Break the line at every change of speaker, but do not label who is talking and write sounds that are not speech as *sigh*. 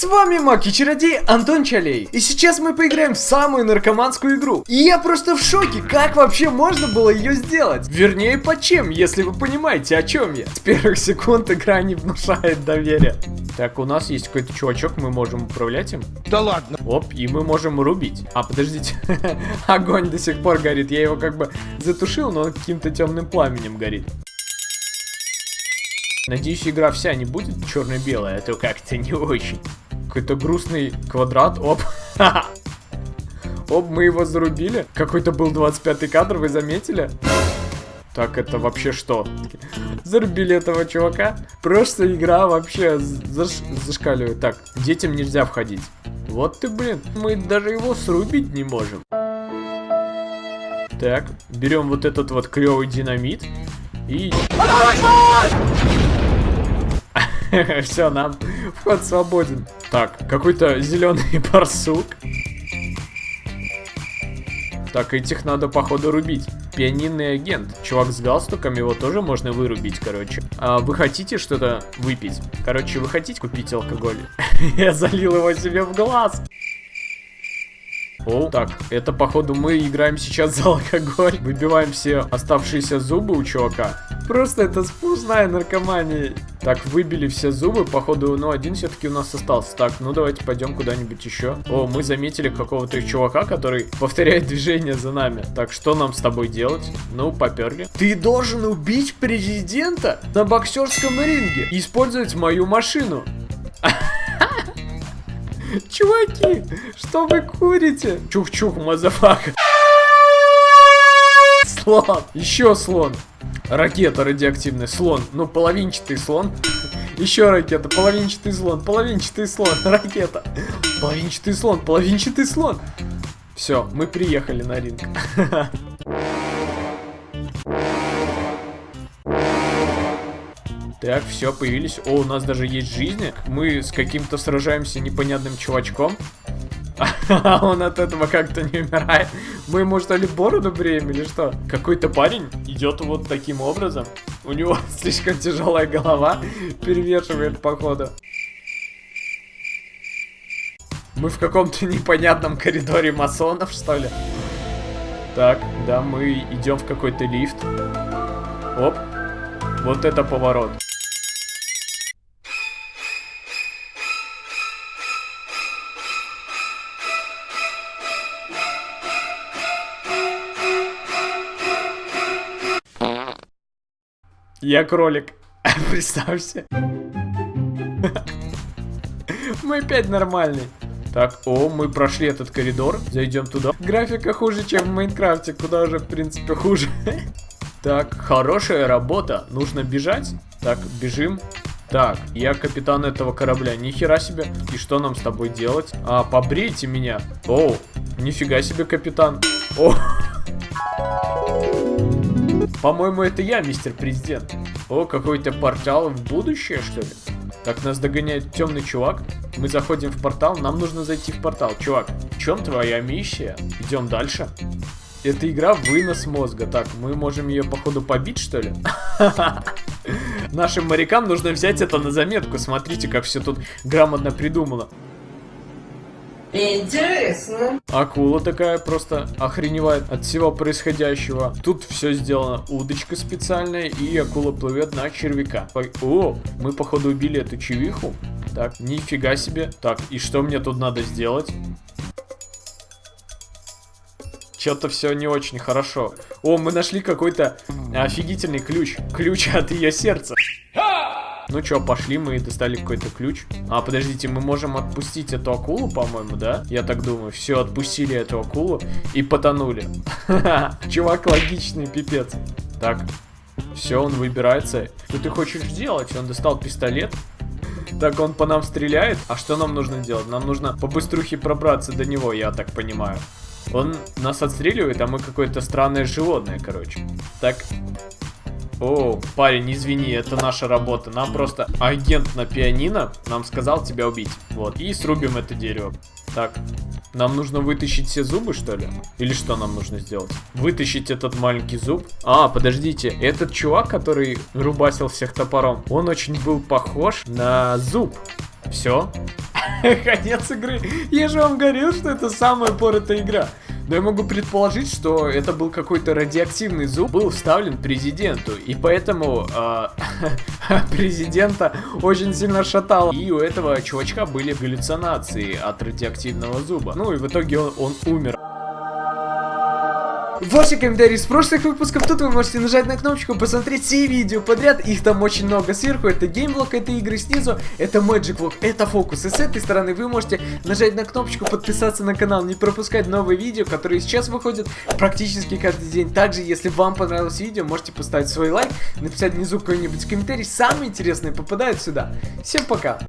С вами Маг и Чародей Антон Чалей. И сейчас мы поиграем в самую наркоманскую игру. И я просто в шоке, как вообще можно было ее сделать? Вернее, по чем, если вы понимаете, о чем я. С первых секунд игра не внушает доверия. Так, у нас есть какой-то чувачок, мы можем управлять им.
Да ладно.
Оп, и мы можем рубить. А, подождите. *laughs* Огонь до сих пор горит. Я его как бы затушил, но он каким-то темным пламенем горит. Надеюсь, игра вся не будет черно-белая, а то как-то не очень. Какой-то грустный квадрат. Оп. *laughs* Оп, мы его зарубили. Какой-то был 25-й кадр, вы заметили? Так, это вообще что? Зарубили этого чувака. Просто игра вообще заш зашкаливает. Так, детям нельзя входить. Вот ты, блин. Мы даже его срубить не можем. Так, берем вот этот вот клевый динамит. И... *laughs* Все, нам вход свободен. Так, какой-то зеленый *laughs* барсук. Так, этих надо, походу, рубить. Пианинный агент. Чувак с галстуком, его тоже можно вырубить, короче. А вы хотите что-то выпить? Короче, вы хотите купить алкоголь? *laughs* Я залил его себе в глаз. О, так, это походу мы играем сейчас за алкоголь. Выбиваем все оставшиеся зубы у чувака. Просто это сплошная наркомания. Так, выбили все зубы, походу, ну один все-таки у нас остался. Так, ну давайте пойдем куда-нибудь еще. О, мы заметили какого-то чувака, который *laughs* повторяет движение за нами. Так, что нам с тобой делать? Ну, поперли. Ты должен убить президента на боксерском ринге и использовать мою машину. *laughs* Чуваки, что вы курите? Чух-чух, motherfucker. *laughs* Слон. Еще слон. Ракета радиоактивный. Слон. Ну, половинчатый слон. Еще ракета. Половинчатый слон. Половинчатый слон. *laughs* Ракета. Половинчатый слон. Половинчатый слон. Все, мы приехали на ринг. *laughs* Так, все, появились. О, у нас даже есть жизни. Мы с каким-то сражаемся непонятным чувачком. А *laughs* он от этого как-то не умирает. Мы ему что ли бороду бреем или что? Какой-то парень идет вот таким образом. У него *laughs* слишком тяжелая голова. Перевешивает походу. Мы в каком-то непонятном коридоре масонов, что ли? Так, да, мы идем в какой-то лифт. Оп. Вот это поворот. Я кролик. *laughs* Представься. Мы опять нормальный. Так, о, мы прошли этот коридор. Зайдем туда. Графика хуже, чем в Майнкрафте, куда уже, в принципе, хуже. *laughs* Так, хорошая работа. Нужно бежать. Так, бежим. Так, я капитан этого корабля. Нихера себе. И что нам с тобой делать? А, побрейте меня. О, нифига себе, капитан. О. *laughs* По-моему, это я, мистер президент. О, какой-то портал в будущее, что ли? Так, нас догоняет темный чувак. Мы заходим в портал, нам нужно зайти в портал. Чувак, в чем твоя миссия? Идем дальше. Это игра вынос мозга. Так, мы можем ее, походу, побить, что ли? *laughs* Нашим морякам нужно взять это на заметку. Смотрите, как все тут грамотно придумано.
Интересно.
Акула такая просто охреневает от всего происходящего. Тут все сделано. Удочка специальная, и акула плывет на червяка. О, мы походу убили эту чевиху. Так, нифига себе. Так, и что мне тут надо сделать? Что-то все не очень хорошо. О, мы нашли какой-то офигительный ключ. Ключ от ее сердца. Ну чё, пошли, мы достали какой-то ключ. А, подождите, мы можем отпустить эту акулу, по-моему, да? Я так думаю. Все, отпустили эту акулу и потонули. *laughs* Чувак логичный, пипец. Так, все, он выбирается. Что ты хочешь делать? Он достал пистолет. Так, он по нам стреляет. А что нам нужно делать? Нам нужно по быструхе пробраться до него, я так понимаю. Он нас отстреливает, а мы какое-то странное животное, короче. Так, о, парень, извини, это наша работа. Нам просто агент на пианино нам сказал тебя убить. Вот, и срубим это дерево. Так, нам нужно вытащить все зубы, что ли? Или что нам нужно сделать? Вытащить этот маленький зуб? А, подождите, этот чувак, который рубасил всех топором, он очень был похож на зуб. Все. *laughs* Конец игры. Я же вам говорил, что это самая поротая игра. Но я могу предположить, что это был какой-то радиоактивный зуб, был вставлен президенту, и поэтому э, *laughs* президента очень сильно шатало. И у этого чувачка были галлюцинации от радиоактивного зуба. Ну и в итоге он, он умер. Ваши комментарии с прошлых выпусков, тут вы можете нажать на кнопочку, посмотреть все видео подряд, их там очень много сверху, это Game Vlog, это игры снизу, это Magic Vlog, это фокус, и с этой стороны вы можете нажать на кнопочку, подписаться на канал, не пропускать новые видео, которые сейчас выходят практически каждый день. Также, если вам понравилось видео, можете поставить свой лайк, написать внизу какой-нибудь комментарий, самые интересные попадают сюда. Всем пока!